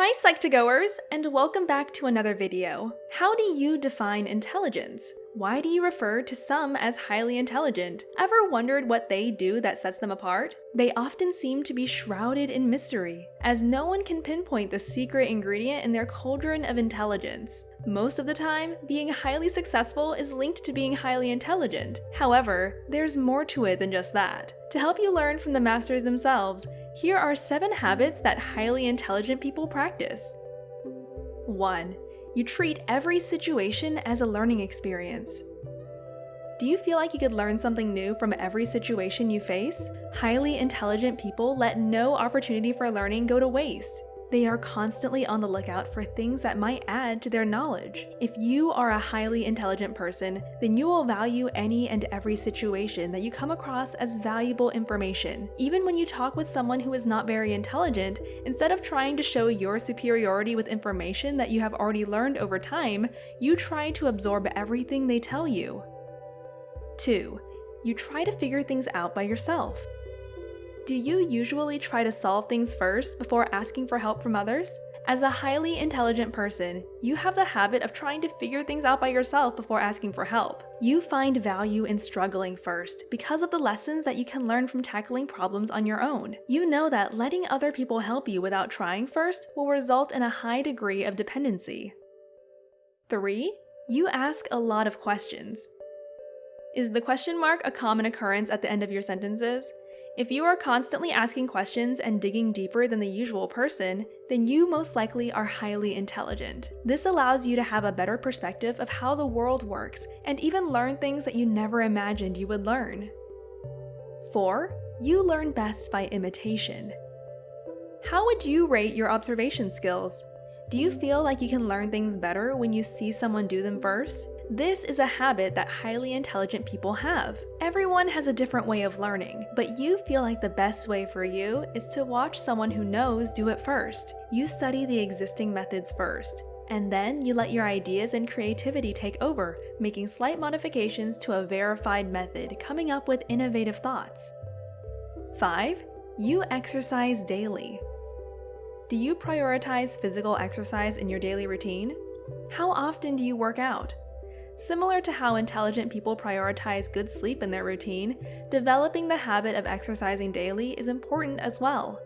Hi Psych2Goers, and welcome back to another video. How do you define intelligence? Why do you refer to some as highly intelligent? Ever wondered what they do that sets them apart? They often seem to be shrouded in mystery, as no one can pinpoint the secret ingredient in their cauldron of intelligence. Most of the time, being highly successful is linked to being highly intelligent. However, there's more to it than just that. To help you learn from the masters themselves, here are 7 habits that highly intelligent people practice. 1. You treat every situation as a learning experience. Do you feel like you could learn something new from every situation you face? Highly intelligent people let no opportunity for learning go to waste. They are constantly on the lookout for things that might add to their knowledge. If you are a highly intelligent person, then you will value any and every situation that you come across as valuable information. Even when you talk with someone who is not very intelligent, instead of trying to show your superiority with information that you have already learned over time, you try to absorb everything they tell you. 2. You try to figure things out by yourself. Do you usually try to solve things first before asking for help from others? As a highly intelligent person, you have the habit of trying to figure things out by yourself before asking for help. You find value in struggling first because of the lessons that you can learn from tackling problems on your own. You know that letting other people help you without trying first will result in a high degree of dependency. 3. You ask a lot of questions. Is the question mark a common occurrence at the end of your sentences? If you are constantly asking questions and digging deeper than the usual person, then you most likely are highly intelligent. This allows you to have a better perspective of how the world works and even learn things that you never imagined you would learn. 4. You learn best by imitation. How would you rate your observation skills? Do you feel like you can learn things better when you see someone do them first? This is a habit that highly intelligent people have. Everyone has a different way of learning, but you feel like the best way for you is to watch someone who knows do it first. You study the existing methods first, and then you let your ideas and creativity take over, making slight modifications to a verified method, coming up with innovative thoughts. 5. You exercise daily. Do you prioritize physical exercise in your daily routine? How often do you work out? Similar to how intelligent people prioritize good sleep in their routine, developing the habit of exercising daily is important as well.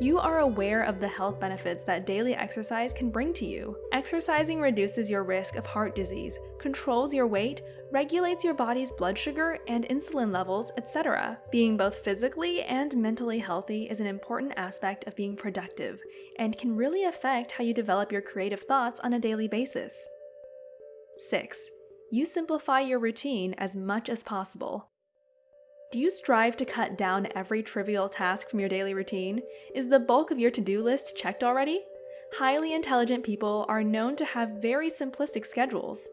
You are aware of the health benefits that daily exercise can bring to you. Exercising reduces your risk of heart disease, controls your weight, regulates your body's blood sugar and insulin levels, etc. Being both physically and mentally healthy is an important aspect of being productive and can really affect how you develop your creative thoughts on a daily basis. 6 you simplify your routine as much as possible. Do you strive to cut down every trivial task from your daily routine? Is the bulk of your to-do list checked already? Highly intelligent people are known to have very simplistic schedules.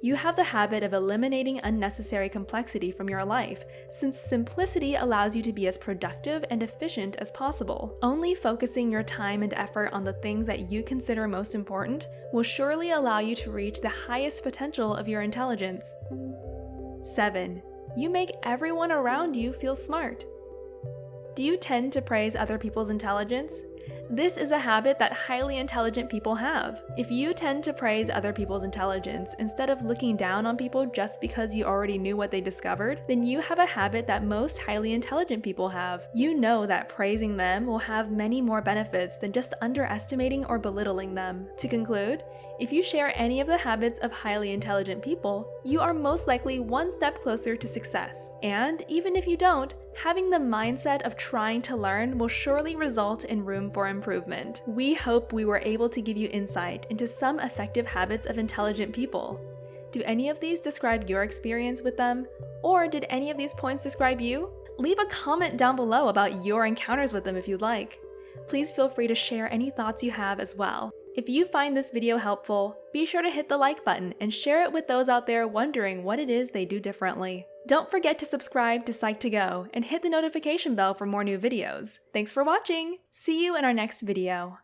You have the habit of eliminating unnecessary complexity from your life, since simplicity allows you to be as productive and efficient as possible. Only focusing your time and effort on the things that you consider most important will surely allow you to reach the highest potential of your intelligence. 7. You make everyone around you feel smart. Do you tend to praise other people's intelligence? This is a habit that highly intelligent people have. If you tend to praise other people's intelligence instead of looking down on people just because you already knew what they discovered, then you have a habit that most highly intelligent people have. You know that praising them will have many more benefits than just underestimating or belittling them. To conclude, if you share any of the habits of highly intelligent people, you are most likely one step closer to success. And even if you don't, having the mindset of trying to learn will surely result in room for improvement. We hope we were able to give you insight into some effective habits of intelligent people. Do any of these describe your experience with them? Or did any of these points describe you? Leave a comment down below about your encounters with them if you'd like. Please feel free to share any thoughts you have as well. If you find this video helpful, be sure to hit the like button and share it with those out there wondering what it is they do differently. Don't forget to subscribe to Psych2Go and hit the notification bell for more new videos. Thanks for watching! See you in our next video.